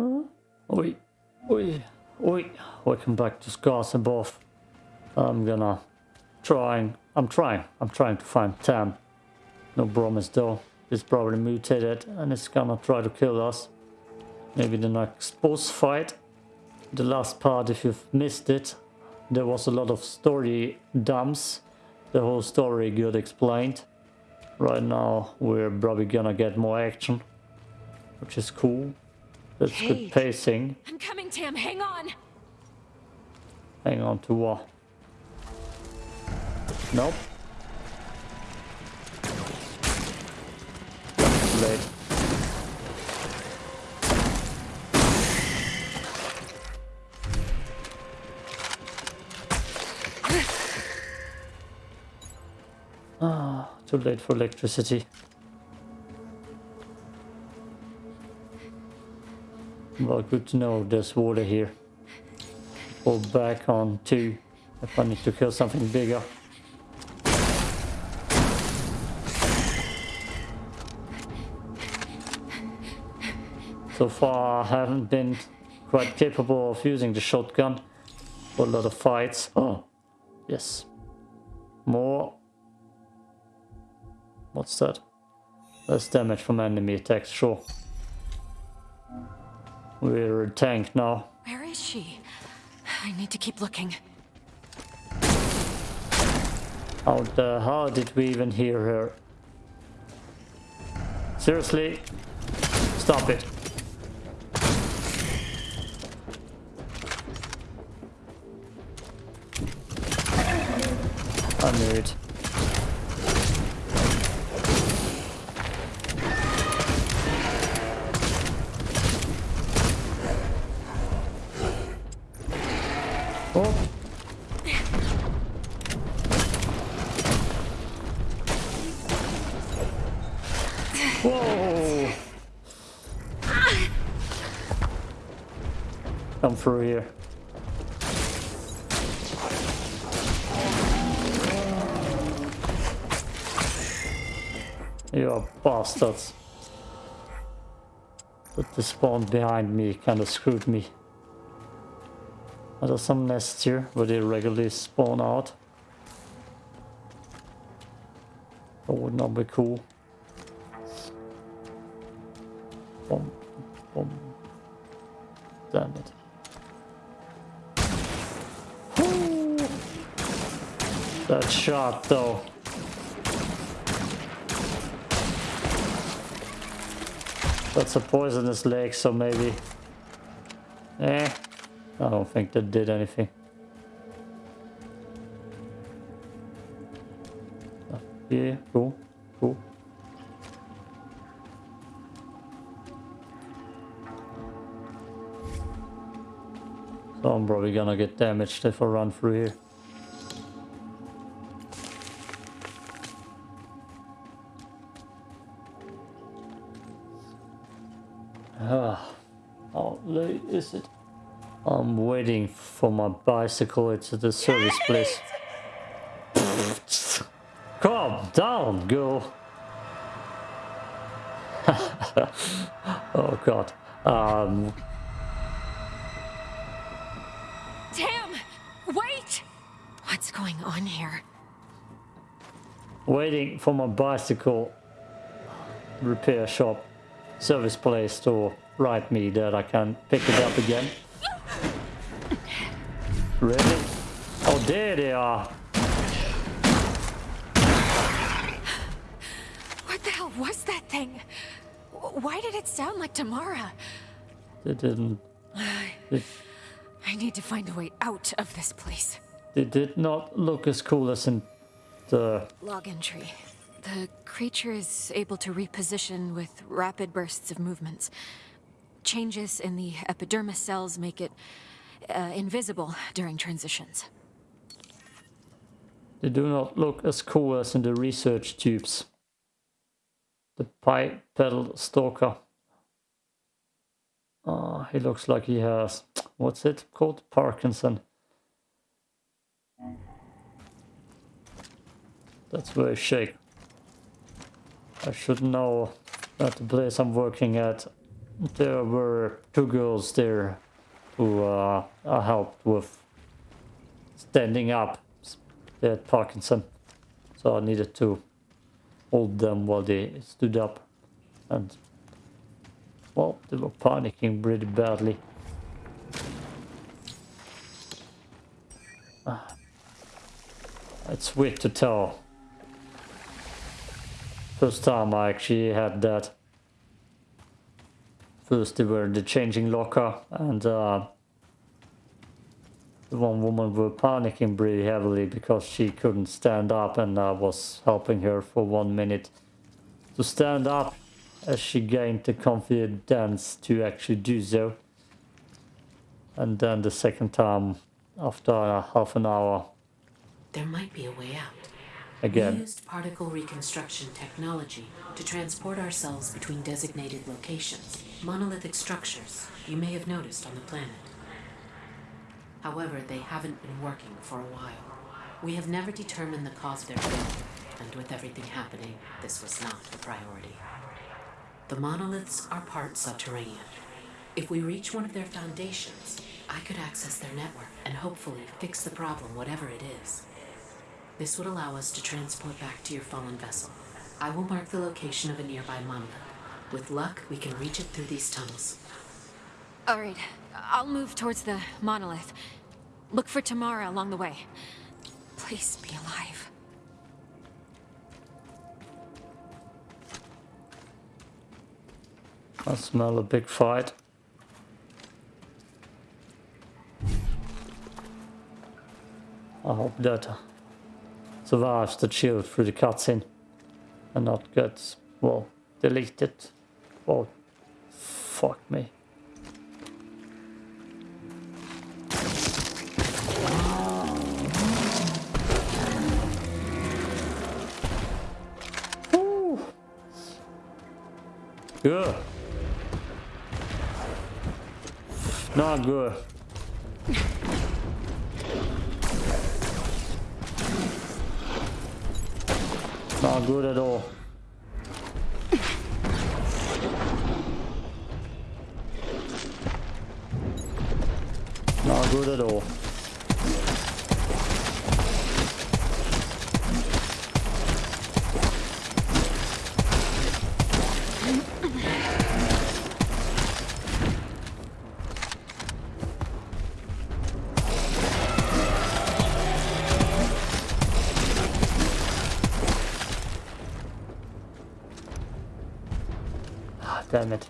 Oi, oi, oi. Welcome back to Scars and Above. I'm gonna trying. I'm trying. I'm trying to find Tam. No promise though. It's probably mutated and it's gonna try to kill us. Maybe the next boss fight. The last part, if you've missed it, there was a lot of story dumps. The whole story got explained. Right now, we're probably gonna get more action, which is cool. That's Hey. good pacing. I'm coming, Tam. Hang on. Hang on to what? Nope. Too late. Ah, too late for electricity. Well, good to know there's water here. Pull back on two if I need to kill something bigger. So far I haven't been quite capable of using the shotgun for a lot of fights. Oh, yes. More. What's that? Less damage from enemy attacks, sure. We're a tank now. Where is she? I need to keep looking. How the hell did we even hear her? Seriously? Stop it. I knew it. Whoa! Come through here. You are bastards. But the spawn behind me kind of screwed me. Are there some nests here where they regularly spawn out? That would not be cool. Boom. Damn it. That shot though. That's a poisonous lake, so maybe... Eh, I don't think that did anything. Yeah, cool, cool. So I'm probably gonna get damaged if I run through here. Ah, how late is it? I'm waiting for my bicycle. It's at the service place. Calm down, girl. oh god. Um, What's going on here? waiting for my bicycle repair shop service place to write me that I can pick it up again. Really? Oh, there they are. What the hell was that thing? Why did it sound like Tamara? It didn't. They, I need to find a way out of this place. They did not look as cool as in the. Log entry. The creature is able to reposition with rapid bursts of movements. Changes in the epidermis cells make it uh, invisible during transitions. They do not look as cool as in the research tubes. The bipedal stalker. Ah, he looks like he has. What's it called? Parkinson. That's very shake. I should know that the place I'm working at there were two girls there who uh, I helped with standing up. They had Parkinson, so I needed to hold them while they stood up. And, well, they were panicking pretty badly. Ah. It's weird to tell. First time I actually had that. First they were in the changing locker and uh, the one woman were panicking pretty heavily because she couldn't stand up and I was helping her for one minute to stand up as she gained the confidence to actually do so. And then the second time after half an hour there might be a way out. Again. We used particle reconstruction technology to transport ourselves between designated locations, monolithic structures you may have noticed on the planet. However, they haven't been working for a while. We have never determined the cause of their failure, and with everything happening, this was not a priority. The monoliths are part subterranean. If we reach one of their foundations, I could access their network and hopefully fix the problem, whatever it is. This would allow us to transport back to your fallen vessel. I will mark the location of a nearby monolith. With luck, we can reach it through these tunnels. Alright, I'll move towards the monolith. Look for Tamara along the way. Please be alive. I smell a big fight. I hope that survives the chill through the cutscene and not gets, well, deleted. Oh, fuck me. Good. Not good. Good at all. Not good at all. Damn it.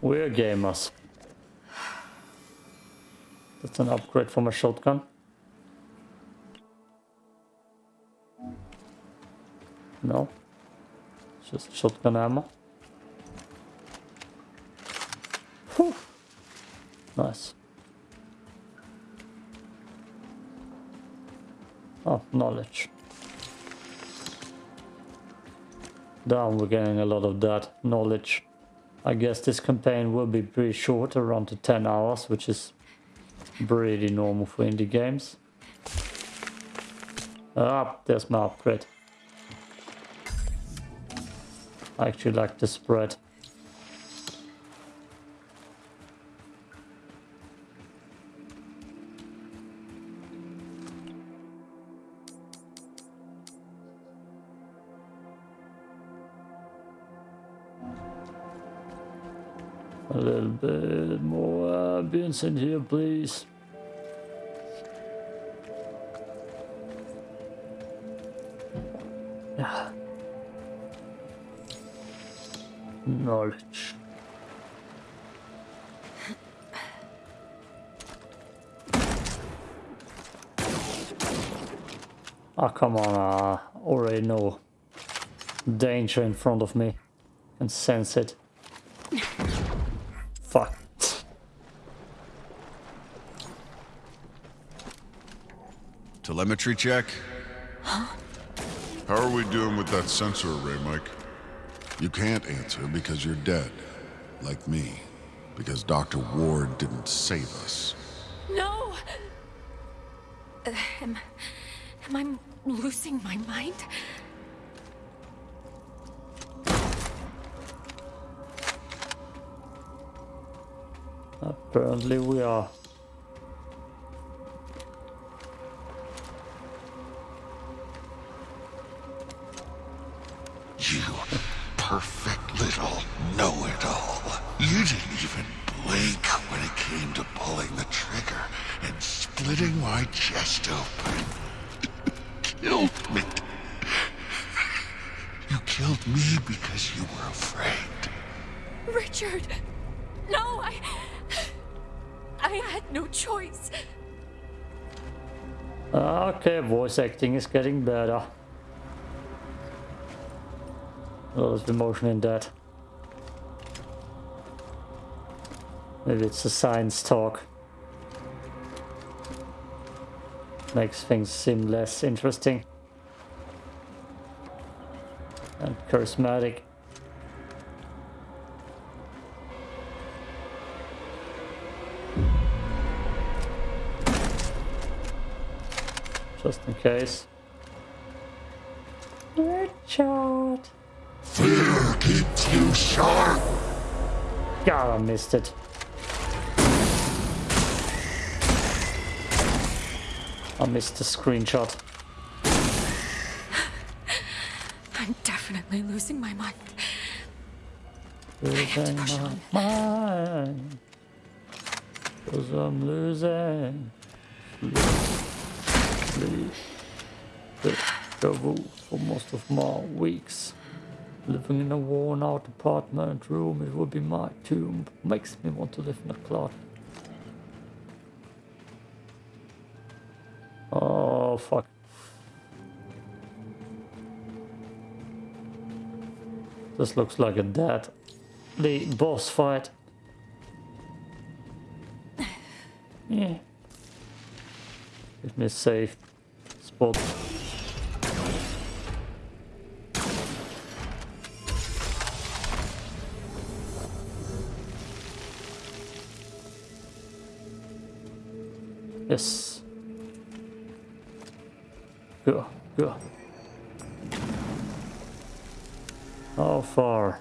We're gamers. That's an upgrade from a shotgun. No. It's just shotgun ammo. Whew. Nice. Oh, knowledge. Damn, we're getting a lot of that knowledge. I guess this campaign will be pretty short, around to 10 hours, which is pretty normal for indie games. Ah, there's my upgrade. I actually like the spread. A little bit more ambience in here, please. Yeah. Knowledge. Ah, come on, I already know danger in front of me and sense it. Telemetry check? How are we doing with that sensor array, Mike? You can't answer because you're dead. Like me. Because Dr. Ward didn't save us. No! Uh, am, am I losing my mind? Apparently we are. My chest open. killed me. You killed me because you were afraid. Richard! No, I... I had no choice. Okay, voice acting is getting better. A lot of emotion in that. Maybe it's a science talk. Makes things seem less interesting. And charismatic. Just in case. Richard! Fear keeps you sharp. God, I missed it. I missed the screenshot. I'm definitely losing my mind. Losing push my on. mind. Cause I'm losing. Sleep. Deja vu for most of my weeks. Living in a worn out apartment room, it would be my tomb. Makes me want to live in a closet. Fuck. This looks like a dead. The boss fight. Yeah. Give me a safe spot. How far?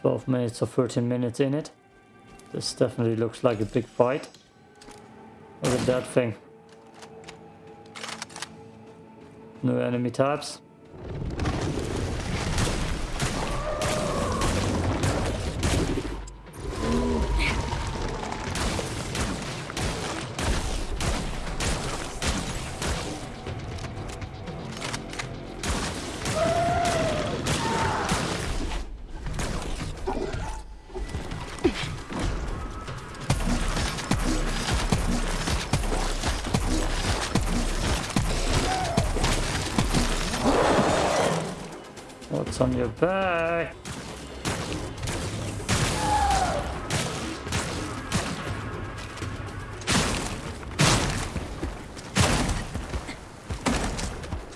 Twelve minutes or thirteen minutes in it. This definitely looks like a big fight. Look at that thing. No enemy types. What's on your back?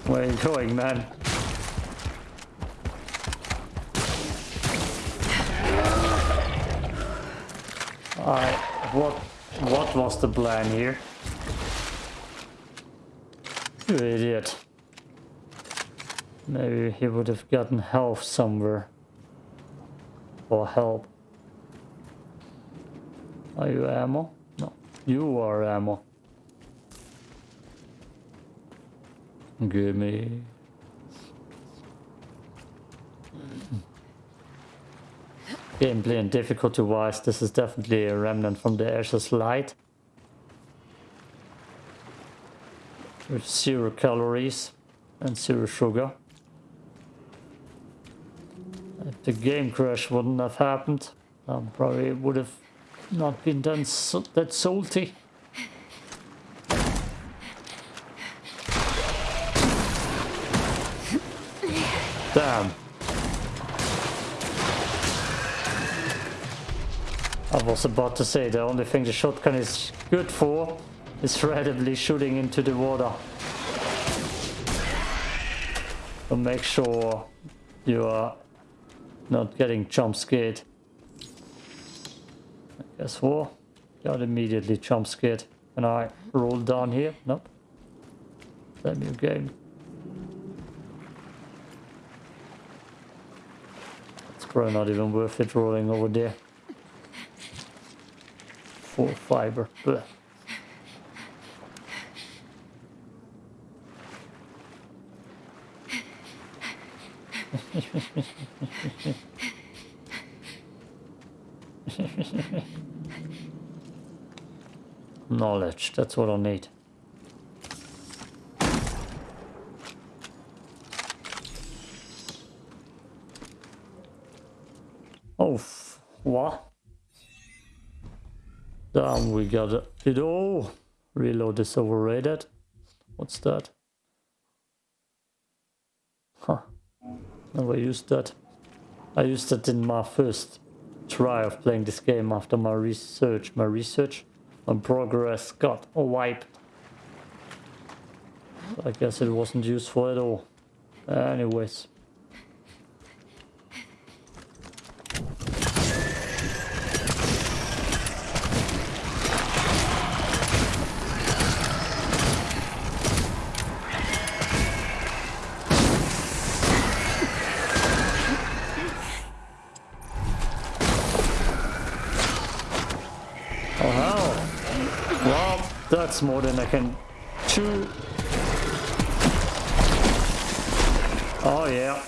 Where are you going, man? I what what was the plan here? You idiot. Maybe he would have gotten health somewhere. Or help. Are you ammo? No. You are ammo. Give me. Gameplay and difficulty wise, this is definitely a remnant from the Ashes Light. With zero calories and zero sugar. If the game crash wouldn't have happened, um, probably it would have not been done so, that salty. Damn. I was about to say the only thing the shotgun is good for is randomly shooting into the water. So make sure you are not getting jump scared. Guess what? Got immediately jump scared. Can I roll down here? Nope. That new game. It's probably not even worth it rolling over there. Full fiber. Blech. Knowledge, that's what I need. Oh, what? Damn, we got it. It all. Reload is overrated. What's that? Huh. Never used that. I used it in my first try of playing this game after my research. My research on progress got wiped. I guess it wasn't useful at all. Anyways. Oh hell. Well, that's more than I can chew. Oh yeah.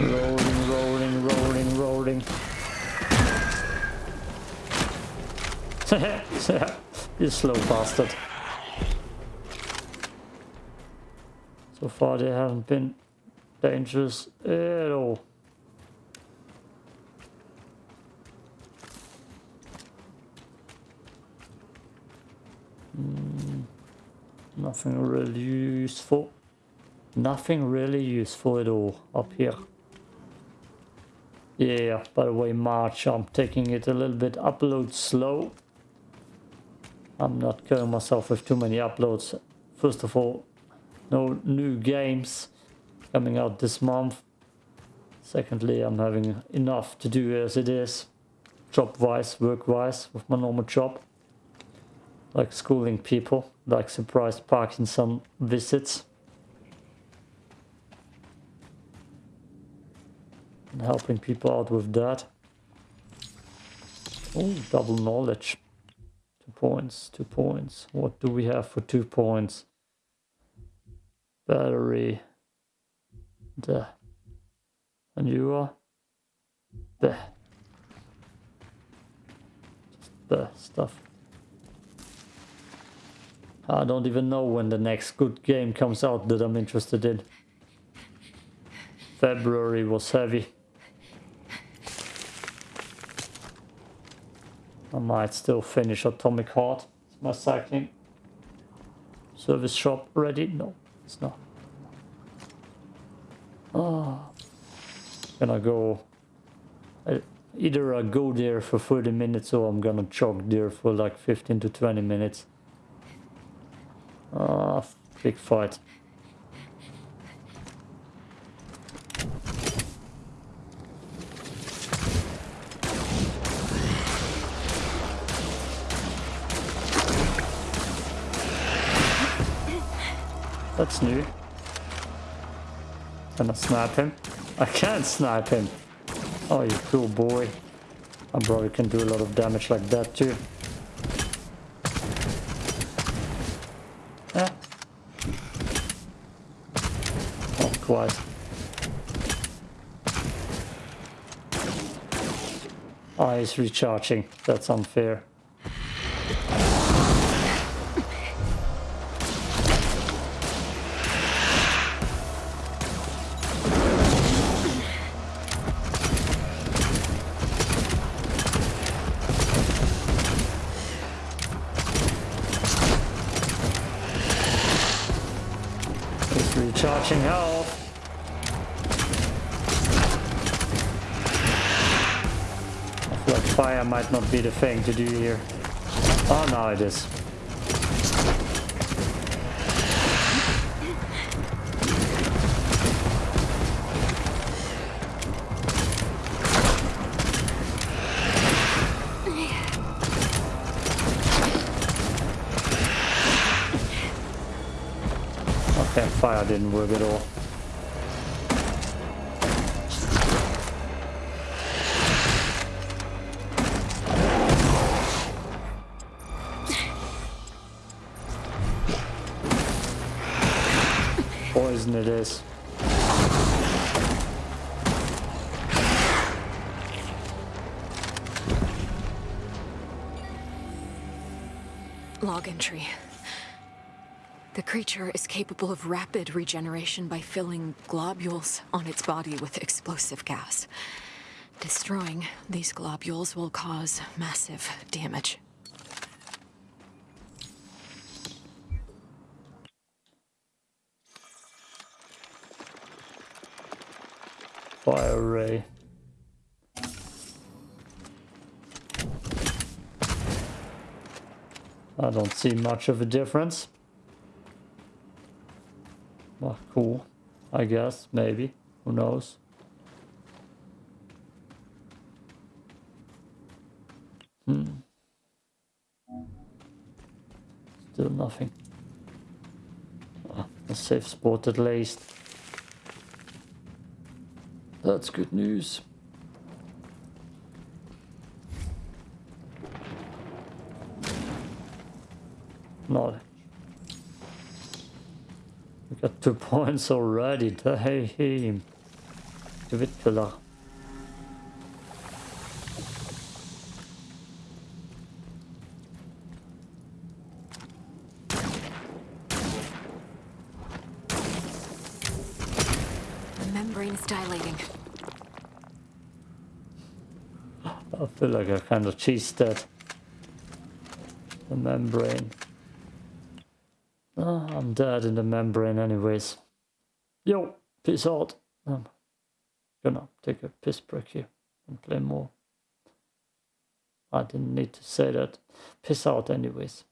Rolling, rolling, rolling, rolling. you slow bastard. So far they haven't been dangerous at all. Hmm, nothing really useful. Nothing really useful at all up here. Yeah, by the way, March, I'm taking it a little bit upload slow. I'm not killing myself with too many uploads. First of all, no new games coming out this month. Secondly, I'm having enough to do as it is, job-wise, work-wise, with my normal job. Like schooling people, like surprise Parkinson visits. And helping people out with that. Oh, double knowledge. Two points, two points. What do we have for two points? Battery. The. And you are? The. Just the stuff. I don't even know when the next good game comes out that I'm interested in. February was heavy. I might still finish Atomic Heart. Is my cycling service shop ready? No, it's not. Oh, gonna go. I, either I go there for 30 minutes or I'm gonna jog there for like 15 to 20 minutes. Ah, big fight. That's new. Can I snipe him? I can't snipe him. Oh, you cool boy. I probably can do a lot of damage like that too. Yeah. Not quite. Oh, he's recharging. That's unfair. He's health. I feel like fire might not be the thing to do here. Oh, now it is. Fire didn't work at all. Poison it is. Log entry. The creature is capable of rapid regeneration by filling globules on its body with explosive gas. Destroying these globules will cause massive damage. Fire ray. I don't see much of a difference. Well, cool. I guess, maybe. Who knows? Hmm. Still nothing. Ah, a safe spot at least. That's good news. Not. We got two points already. Damn. Killer. The membrane is dilating. I feel like I kind of cheesed that. The membrane. Oh, I'm dead in the membrane anyways. Yo, peace out. I'm gonna take a piss break here and play more. I didn't need to say that. Piss out anyways.